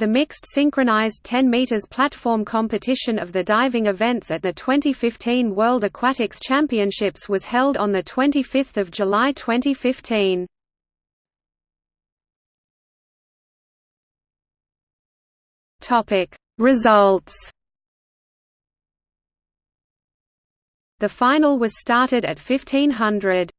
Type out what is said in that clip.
The mixed synchronized 10 meters platform competition of the diving events at the 2015 World Aquatics Championships was held on the 25th of July 2015. Topic Results The final was started at 1500.